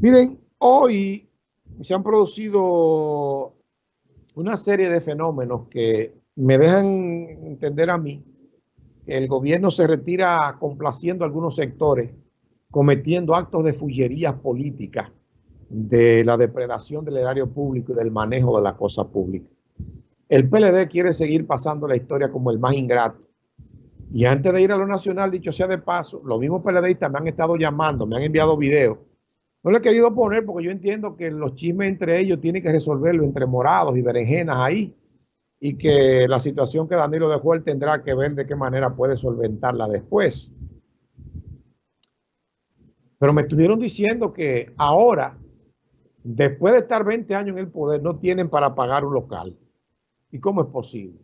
Miren, hoy se han producido una serie de fenómenos que me dejan entender a mí que el gobierno se retira complaciendo a algunos sectores, cometiendo actos de fullerías políticas de la depredación del erario público y del manejo de la cosa pública. El PLD quiere seguir pasando la historia como el más ingrato. Y antes de ir a lo nacional, dicho sea de paso, los mismos PLDistas me han estado llamando, me han enviado videos no le he querido poner porque yo entiendo que los chismes entre ellos tienen que resolverlo entre morados y berenjenas ahí y que la situación que Danilo dejó él tendrá que ver de qué manera puede solventarla después. Pero me estuvieron diciendo que ahora, después de estar 20 años en el poder, no tienen para pagar un local. ¿Y cómo es posible?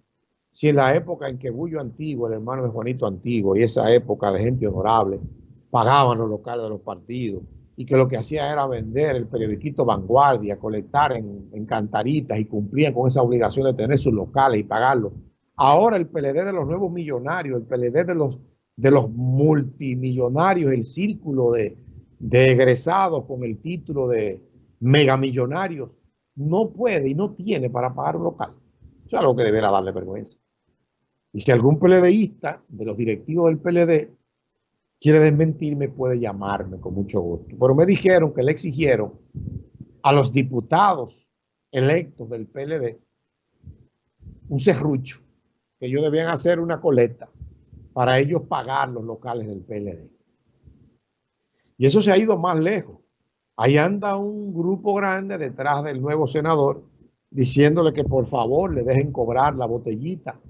Si en la época en que Bullo Antiguo, el hermano de Juanito Antiguo, y esa época de gente honorable, pagaban los locales de los partidos, y que lo que hacía era vender el periodiquito Vanguardia, colectar en, cantaritas y cumplían con esa obligación de tener sus locales y pagarlos. Ahora el PLD de los nuevos millonarios, el PLD de los, de los multimillonarios, el círculo de, de egresados con el título de megamillonarios, no puede y no tiene para pagar un local. Eso es algo que deberá darle vergüenza. Y si algún PLDista de los directivos del PLD quiere desmentirme, puede llamarme con mucho gusto. Pero me dijeron que le exigieron a los diputados electos del PLD un serrucho, que ellos debían hacer una coleta para ellos pagar los locales del PLD. Y eso se ha ido más lejos. Ahí anda un grupo grande detrás del nuevo senador diciéndole que por favor le dejen cobrar la botellita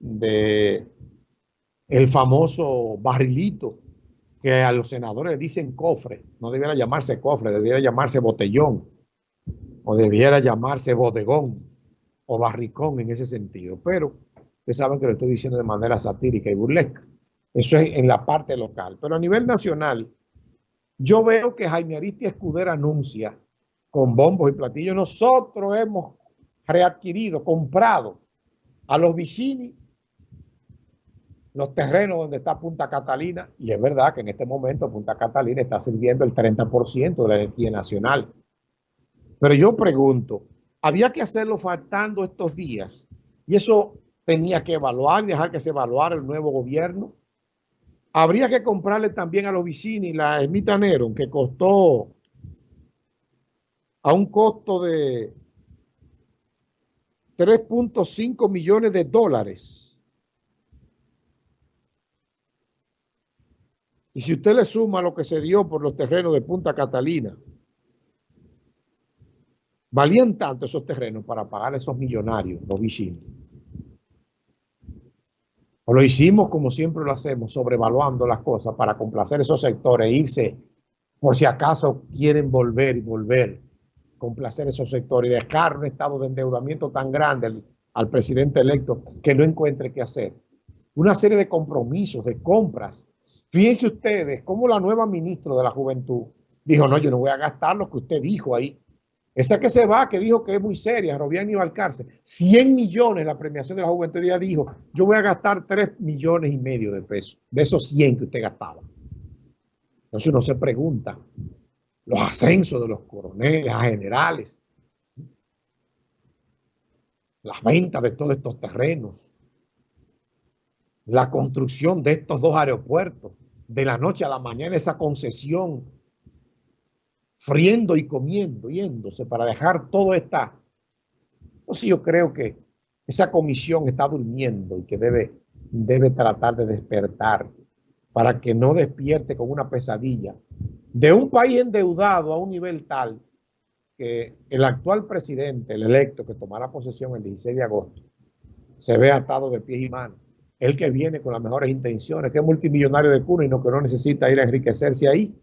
de el famoso barrilito que a los senadores dicen cofre, no debiera llamarse cofre, debiera llamarse botellón, o debiera llamarse bodegón, o barricón en ese sentido. Pero ustedes saben que lo estoy diciendo de manera satírica y burlesca. Eso es en la parte local. Pero a nivel nacional, yo veo que Jaime Aristi Escudero anuncia con bombos y platillos, nosotros hemos readquirido, comprado a los Vicini los terrenos donde está Punta Catalina, y es verdad que en este momento Punta Catalina está sirviendo el 30% de la energía nacional. Pero yo pregunto, había que hacerlo faltando estos días, y eso tenía que evaluar, dejar que se evaluara el nuevo gobierno. Habría que comprarle también a los Vicini la Ermita Nero, que costó a un costo de 3.5 millones de dólares Y si usted le suma lo que se dio por los terrenos de Punta Catalina, valían tanto esos terrenos para pagar a esos millonarios, los vecinos. O lo hicimos como siempre lo hacemos, sobrevaluando las cosas para complacer esos sectores, e irse por si acaso quieren volver y volver, complacer esos sectores y dejar un estado de endeudamiento tan grande al, al presidente electo que no encuentre qué hacer. Una serie de compromisos, de compras Fíjense ustedes cómo la nueva ministra de la Juventud dijo, no, yo no voy a gastar lo que usted dijo ahí. Esa que se va, que dijo que es muy seria, Robián iba al cárcel. 100 millones la premiación de la juventud. Ella dijo, yo voy a gastar 3 millones y medio de pesos de esos 100 que usted gastaba. Entonces uno se pregunta, los ascensos de los coroneles a generales, las ventas de todos estos terrenos, la construcción de estos dos aeropuertos, de la noche a la mañana esa concesión, friendo y comiendo, yéndose para dejar todo esta... Entonces yo creo que esa comisión está durmiendo y que debe, debe tratar de despertar para que no despierte con una pesadilla de un país endeudado a un nivel tal que el actual presidente, el electo que tomará posesión el 16 de agosto, se ve atado de pies y manos el que viene con las mejores intenciones, que es multimillonario de cuna y no, que no necesita ir a enriquecerse ahí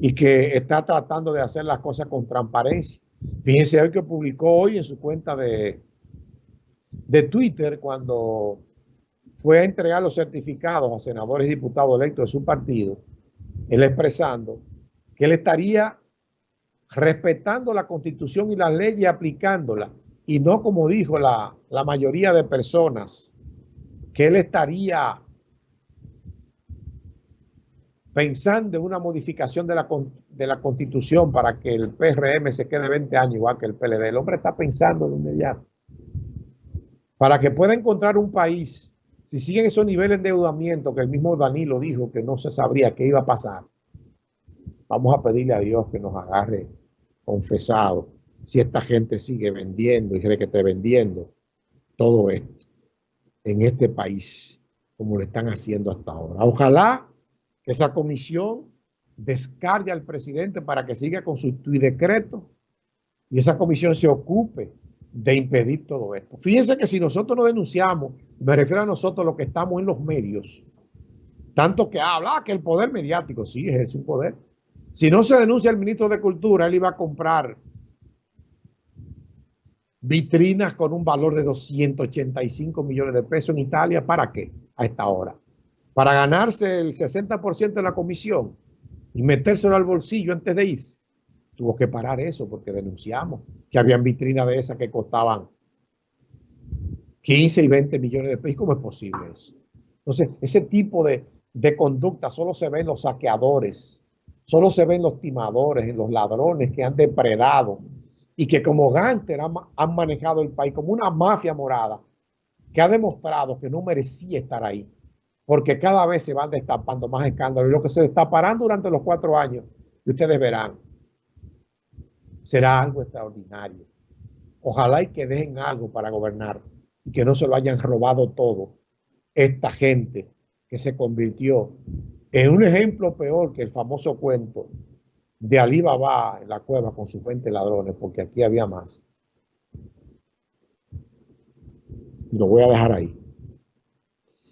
y que está tratando de hacer las cosas con transparencia. Fíjense hoy que publicó hoy en su cuenta de, de Twitter cuando fue a entregar los certificados a senadores y diputados electos de su partido, él expresando que él estaría respetando la constitución y las leyes aplicándolas y no como dijo la, la mayoría de personas que él estaría pensando en una modificación de la, de la constitución para que el PRM se quede 20 años igual que el PLD. El hombre está pensando de inmediato. Para que pueda encontrar un país, si siguen esos niveles de endeudamiento que el mismo Danilo dijo que no se sabría qué iba a pasar, vamos a pedirle a Dios que nos agarre confesado si esta gente sigue vendiendo y cree que esté vendiendo todo esto en este país como lo están haciendo hasta ahora. Ojalá que esa comisión descargue al presidente para que siga con su decreto y esa comisión se ocupe de impedir todo esto. Fíjense que si nosotros no denunciamos, me refiero a nosotros los que estamos en los medios, tanto que habla que el poder mediático, sí, es un poder. Si no se denuncia al ministro de Cultura, él iba a comprar vitrinas con un valor de 285 millones de pesos en Italia. ¿Para qué? A esta hora. Para ganarse el 60% de la comisión y metérselo al bolsillo antes de irse. Tuvo que parar eso porque denunciamos que habían vitrinas de esas que costaban 15 y 20 millones de pesos. ¿Cómo es posible eso? Entonces, ese tipo de, conducta solo se ve en los saqueadores, solo se ve en los timadores, en los ladrones que han depredado y que como Ganter han, manejado el país como una mafia morada que ha demostrado que no merecía estar ahí, porque cada vez se van destapando más escándalos. Y lo que se destaparán durante los cuatro años, y ustedes verán, será algo extraordinario. Ojalá y que dejen algo para gobernar y que no se lo hayan robado todo esta gente que se convirtió en un ejemplo peor que el famoso cuento de Alibaba en la cueva con sus 20 ladrones, porque aquí había más. Lo voy a dejar ahí.